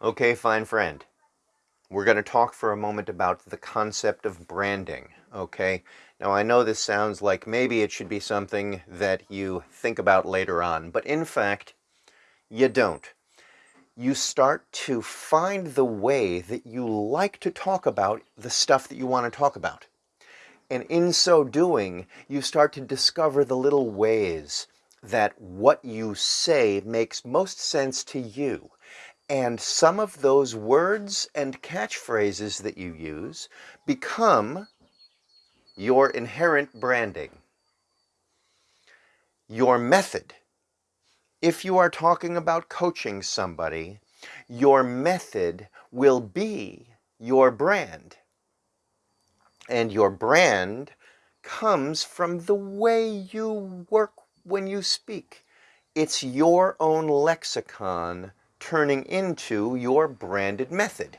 Okay, fine friend. We're going to talk for a moment about the concept of branding, okay? Now, I know this sounds like maybe it should be something that you think about later on, but in fact, you don't. You start to find the way that you like to talk about the stuff that you want to talk about. And in so doing, you start to discover the little ways that what you say makes most sense to you and some of those words and catchphrases that you use become your inherent branding, your method. If you are talking about coaching somebody, your method will be your brand. And your brand comes from the way you work when you speak. It's your own lexicon turning into your branded method.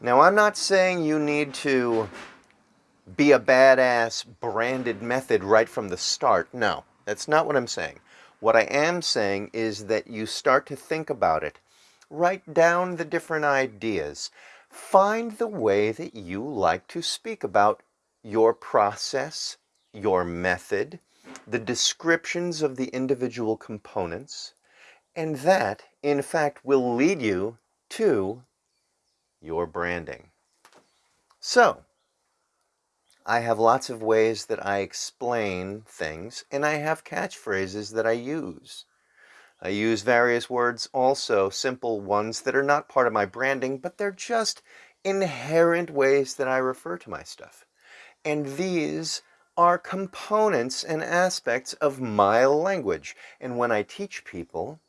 Now, I'm not saying you need to be a badass branded method right from the start. No, that's not what I'm saying. What I am saying is that you start to think about it. Write down the different ideas. Find the way that you like to speak about your process, your method, the descriptions of the individual components, and that, in fact, will lead you to your branding. So, I have lots of ways that I explain things, and I have catchphrases that I use. I use various words also, simple ones that are not part of my branding, but they're just inherent ways that I refer to my stuff. And these are components and aspects of my language. And when I teach people,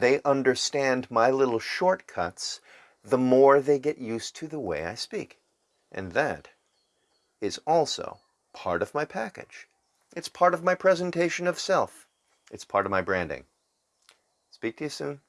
they understand my little shortcuts, the more they get used to the way I speak. And that is also part of my package. It's part of my presentation of self. It's part of my branding. Speak to you soon.